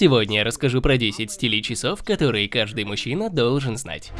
Сегодня я расскажу про 10 стилей часов, которые каждый мужчина должен знать.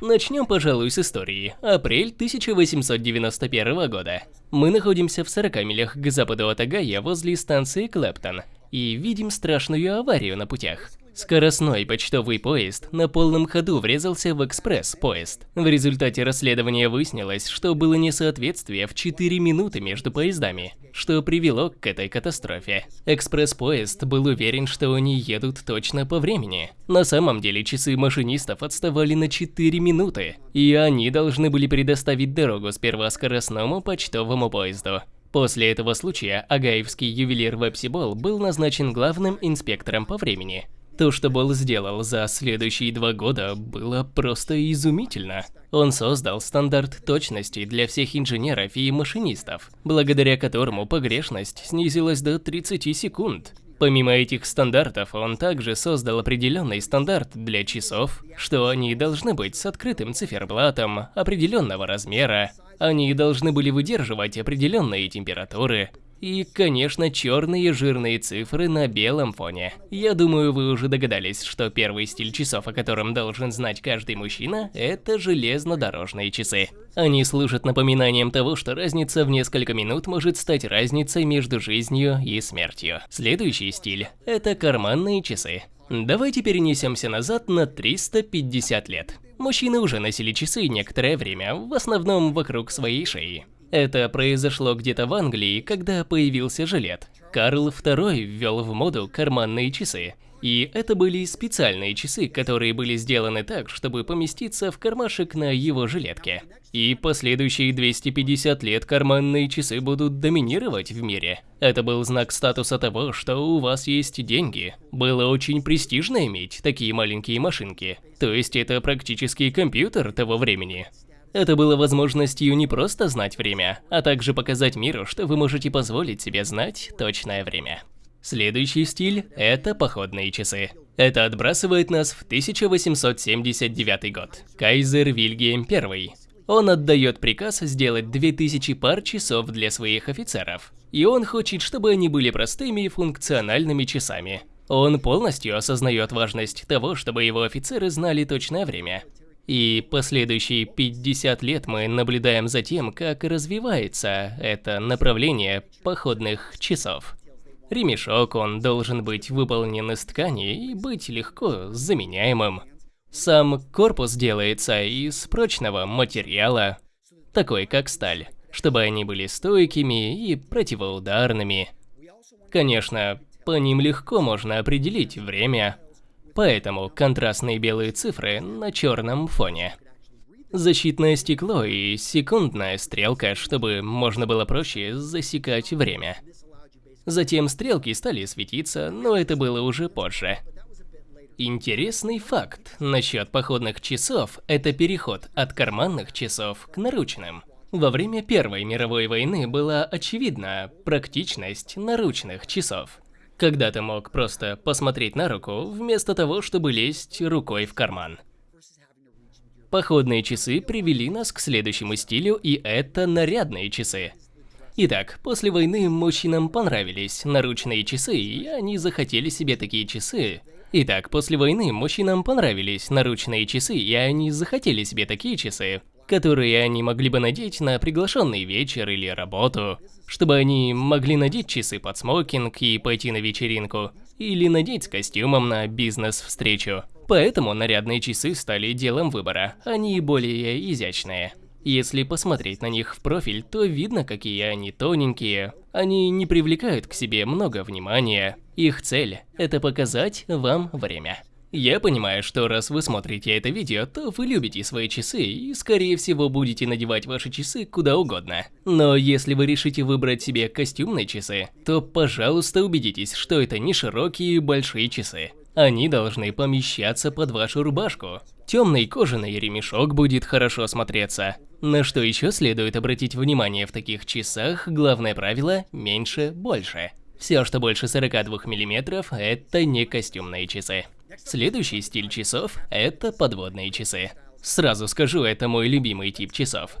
Начнем, пожалуй, с истории. Апрель 1891 года. Мы находимся в 40 милях к западу от Агая возле станции Клэптон и видим страшную аварию на путях. Скоростной почтовый поезд на полном ходу врезался в экспресс-поезд. В результате расследования выяснилось, что было несоответствие в 4 минуты между поездами, что привело к этой катастрофе. Экспресс-поезд был уверен, что они едут точно по времени. На самом деле часы машинистов отставали на 4 минуты, и они должны были предоставить дорогу сперва скоростному почтовому поезду. После этого случая агаевский ювелир Вепсибол был назначен главным инспектором по времени. То, что Бол сделал за следующие два года, было просто изумительно. Он создал стандарт точности для всех инженеров и машинистов, благодаря которому погрешность снизилась до 30 секунд. Помимо этих стандартов, он также создал определенный стандарт для часов, что они должны быть с открытым циферблатом определенного размера, они должны были выдерживать определенные температуры, и, конечно, черные жирные цифры на белом фоне. Я думаю, вы уже догадались, что первый стиль часов, о котором должен знать каждый мужчина, это железнодорожные часы. Они служат напоминанием того, что разница в несколько минут может стать разницей между жизнью и смертью. Следующий стиль – это карманные часы. Давайте перенесемся назад на 350 лет. Мужчины уже носили часы некоторое время, в основном вокруг своей шеи. Это произошло где-то в Англии, когда появился жилет. Карл II ввел в моду карманные часы. И это были специальные часы, которые были сделаны так, чтобы поместиться в кармашек на его жилетке. И последующие 250 лет карманные часы будут доминировать в мире. Это был знак статуса того, что у вас есть деньги. Было очень престижно иметь такие маленькие машинки. То есть это практически компьютер того времени. Это было возможностью не просто знать время, а также показать миру, что вы можете позволить себе знать точное время. Следующий стиль – это походные часы. Это отбрасывает нас в 1879 год. Кайзер Вильгельм I. Он отдает приказ сделать 2000 пар часов для своих офицеров. И он хочет, чтобы они были простыми и функциональными часами. Он полностью осознает важность того, чтобы его офицеры знали точное время. И последующие 50 лет мы наблюдаем за тем, как развивается это направление походных часов. Ремешок, он должен быть выполнен из ткани и быть легко заменяемым. Сам корпус делается из прочного материала, такой как сталь, чтобы они были стойкими и противоударными. Конечно, по ним легко можно определить время, поэтому контрастные белые цифры на черном фоне. Защитное стекло и секундная стрелка, чтобы можно было проще засекать время. Затем стрелки стали светиться, но это было уже позже. Интересный факт насчет походных часов – это переход от карманных часов к наручным. Во время Первой мировой войны была очевидна практичность наручных часов когда ты мог просто посмотреть на руку, вместо того, чтобы лезть рукой в карман. Походные часы привели нас к следующему стилю, и это нарядные часы. Итак, после войны мужчинам понравились наручные часы, и они захотели себе такие часы. Итак, после войны мужчинам понравились наручные часы, и они захотели себе такие часы которые они могли бы надеть на приглашенный вечер или работу, чтобы они могли надеть часы под смокинг и пойти на вечеринку, или надеть с костюмом на бизнес-встречу. Поэтому нарядные часы стали делом выбора, они более изящные. Если посмотреть на них в профиль, то видно, какие они тоненькие. Они не привлекают к себе много внимания. Их цель – это показать вам время. Я понимаю, что раз вы смотрите это видео, то вы любите свои часы и, скорее всего, будете надевать ваши часы куда угодно. Но если вы решите выбрать себе костюмные часы, то, пожалуйста, убедитесь, что это не широкие большие часы. Они должны помещаться под вашу рубашку. Темный кожаный ремешок будет хорошо смотреться. На что еще следует обратить внимание в таких часах, главное правило – меньше – больше. Все, что больше 42 мм, это не костюмные часы. Следующий стиль часов – это подводные часы. Сразу скажу, это мой любимый тип часов.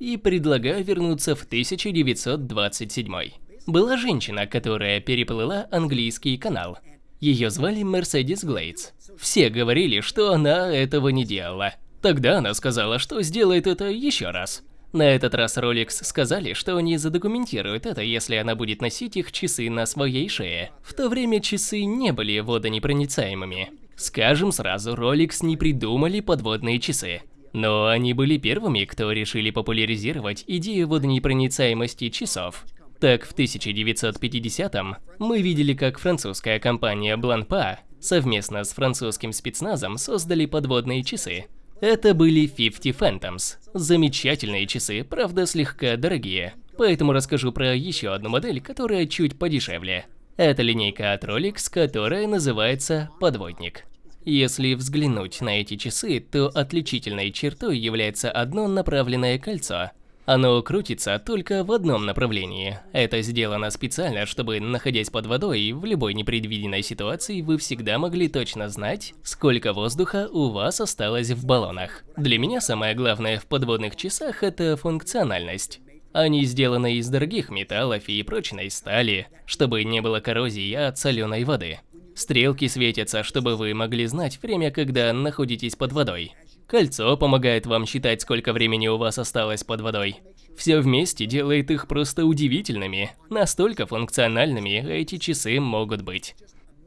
и предлагаю вернуться в 1927. Была женщина, которая переплыла английский канал. Ее звали Мерседис Глейдс. Все говорили, что она этого не делала. Тогда она сказала, что сделает это еще раз. На этот раз Rolex сказали, что они задокументируют это, если она будет носить их часы на своей шее. В то время часы не были водонепроницаемыми. Скажем сразу, Rolex не придумали подводные часы. Но они были первыми, кто решили популяризировать идею водонепроницаемости часов. Так, в 1950-м мы видели, как французская компания Blancpain совместно с французским спецназом создали подводные часы. Это были 50 Phantoms. Замечательные часы, правда слегка дорогие. Поэтому расскажу про еще одну модель, которая чуть подешевле. Это линейка от Rolex, которая называется «Подводник». Если взглянуть на эти часы, то отличительной чертой является одно направленное кольцо – оно крутится только в одном направлении. Это сделано специально, чтобы, находясь под водой, в любой непредвиденной ситуации вы всегда могли точно знать, сколько воздуха у вас осталось в баллонах. Для меня самое главное в подводных часах – это функциональность. Они сделаны из дорогих металлов и прочной стали, чтобы не было коррозии от соленой воды. Стрелки светятся, чтобы вы могли знать время, когда находитесь под водой. Кольцо помогает вам считать, сколько времени у вас осталось под водой. Все вместе делает их просто удивительными. Настолько функциональными эти часы могут быть.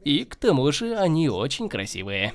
И к тому же они очень красивые.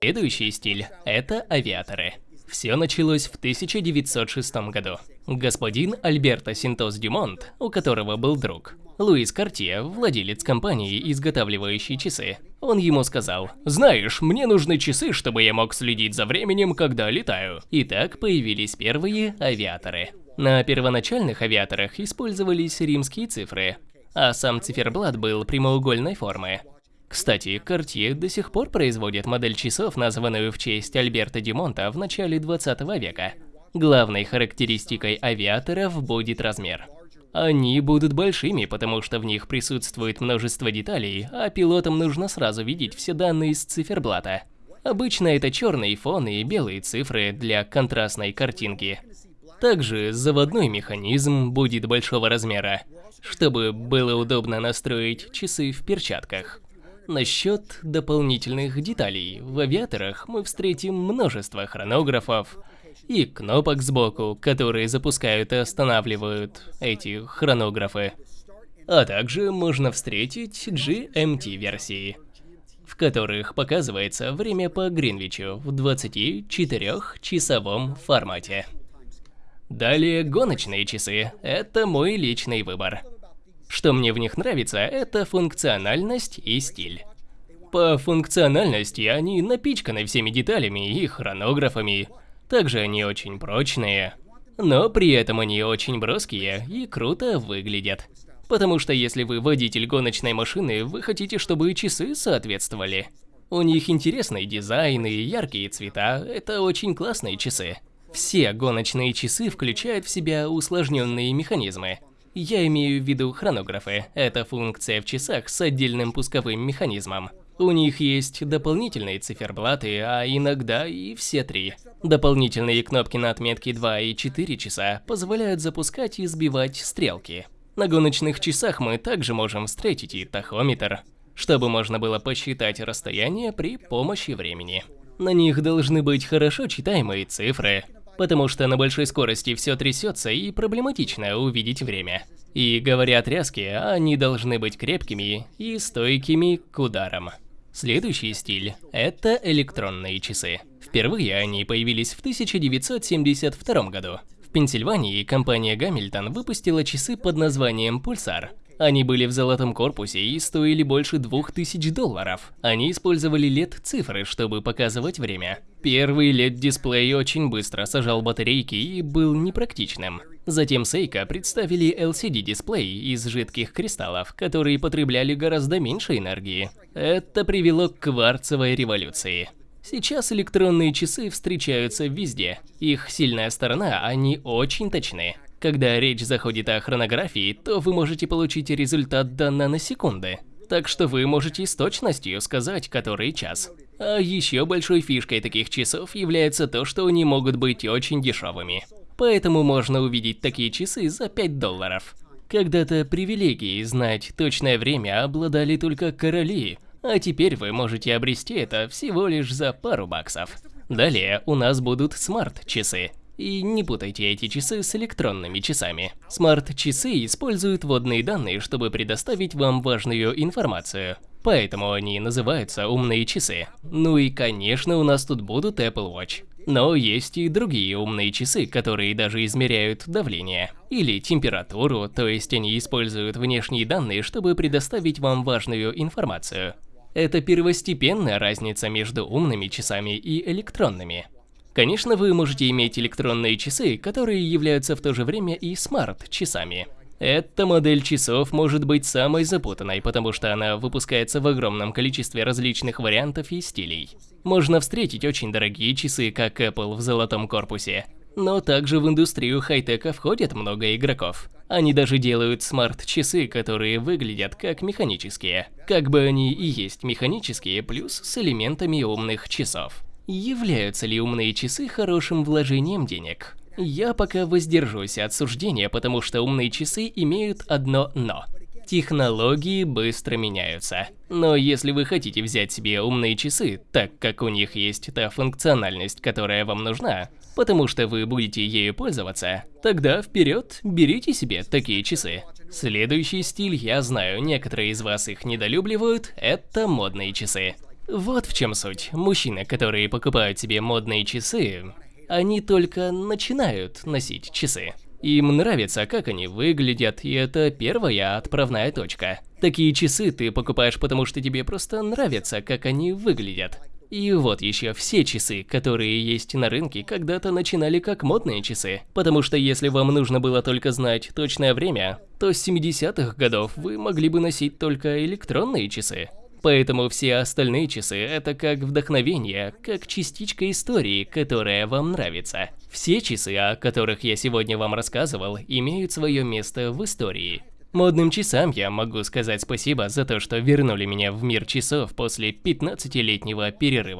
Следующий стиль – это авиаторы. Все началось в 1906 году. Господин Альберто Синтос Дюмонт, у которого был друг, Луис Картье, владелец компании, изготавливающей часы, он ему сказал, «Знаешь, мне нужны часы, чтобы я мог следить за временем, когда летаю». И так появились первые авиаторы. На первоначальных авиаторах использовались римские цифры, а сам циферблат был прямоугольной формы. Кстати, Cartier до сих пор производит модель часов, названную в честь Альберта Дюмонта в начале 20 века. Главной характеристикой авиаторов будет размер. Они будут большими, потому что в них присутствует множество деталей, а пилотам нужно сразу видеть все данные с циферблата. Обычно это черный фон и белые цифры для контрастной картинки. Также заводной механизм будет большого размера, чтобы было удобно настроить часы в перчатках. Насчет дополнительных деталей, в авиаторах мы встретим множество хронографов и кнопок сбоку, которые запускают и останавливают эти хронографы. А также можно встретить GMT-версии, в которых показывается время по Гринвичу в 24-часовом формате. Далее гоночные часы – это мой личный выбор. Что мне в них нравится, это функциональность и стиль. По функциональности они напичканы всеми деталями и хронографами. Также они очень прочные. Но при этом они очень броские и круто выглядят. Потому что если вы водитель гоночной машины, вы хотите, чтобы часы соответствовали. У них интересный дизайн и яркие цвета, это очень классные часы. Все гоночные часы включают в себя усложненные механизмы. Я имею в виду хронографы. Это функция в часах с отдельным пусковым механизмом. У них есть дополнительные циферблаты, а иногда и все три. Дополнительные кнопки на отметке 2 и 4 часа позволяют запускать и сбивать стрелки. На гоночных часах мы также можем встретить и тахометр, чтобы можно было посчитать расстояние при помощи времени. На них должны быть хорошо читаемые цифры, потому что на большой скорости все трясется и проблематично увидеть время. И говоря о тряске, они должны быть крепкими и стойкими к ударам. Следующий стиль – это электронные часы. Впервые они появились в 1972 году. В Пенсильвании компания Гамильтон выпустила часы под названием «Пульсар», они были в золотом корпусе и стоили больше 2000 долларов. Они использовали LED-цифры, чтобы показывать время. Первый LED-дисплей очень быстро сажал батарейки и был непрактичным. Затем Seiko представили LCD-дисплей из жидких кристаллов, которые потребляли гораздо меньше энергии. Это привело к кварцевой революции. Сейчас электронные часы встречаются везде. Их сильная сторона – они очень точны. Когда речь заходит о хронографии, то вы можете получить результат до наносекунды. Так что вы можете с точностью сказать, который час. А еще большой фишкой таких часов является то, что они могут быть очень дешевыми. поэтому можно увидеть такие часы за 5 долларов. Когда-то привилегией знать точное время обладали только короли, а теперь вы можете обрести это всего лишь за пару баксов. Далее у нас будут смарт-часы. И не путайте эти часы с электронными часами. Смарт-часы используют водные данные, чтобы предоставить вам важную информацию. Поэтому они называются умные часы. Ну и конечно у нас тут будут Apple Watch. Но есть и другие умные часы, которые даже измеряют давление или температуру, то есть они используют внешние данные, чтобы предоставить вам важную информацию. Это первостепенная разница между умными часами и электронными. Конечно, вы можете иметь электронные часы, которые являются в то же время и смарт-часами. Эта модель часов может быть самой запутанной, потому что она выпускается в огромном количестве различных вариантов и стилей. Можно встретить очень дорогие часы, как Apple в золотом корпусе. Но также в индустрию хай-тека входит много игроков. Они даже делают смарт-часы, которые выглядят как механические. Как бы они и есть механические, плюс с элементами умных часов. Являются ли умные часы хорошим вложением денег? Я пока воздержусь от суждения, потому что умные часы имеют одно «но». Технологии быстро меняются. Но если вы хотите взять себе умные часы, так как у них есть та функциональность, которая вам нужна, потому что вы будете ею пользоваться, тогда вперед, берите себе такие часы. Следующий стиль, я знаю, некоторые из вас их недолюбливают, это модные часы. Вот в чем суть. Мужчины, которые покупают себе модные часы, они только начинают носить часы. Им нравится, как они выглядят, и это первая отправная точка. Такие часы ты покупаешь, потому что тебе просто нравится, как они выглядят. И вот еще все часы, которые есть на рынке, когда-то начинали как модные часы. Потому что если вам нужно было только знать точное время, то с 70-х годов вы могли бы носить только электронные часы. Поэтому все остальные часы – это как вдохновение, как частичка истории, которая вам нравится. Все часы, о которых я сегодня вам рассказывал, имеют свое место в истории. Модным часам я могу сказать спасибо за то, что вернули меня в мир часов после 15-летнего перерыва.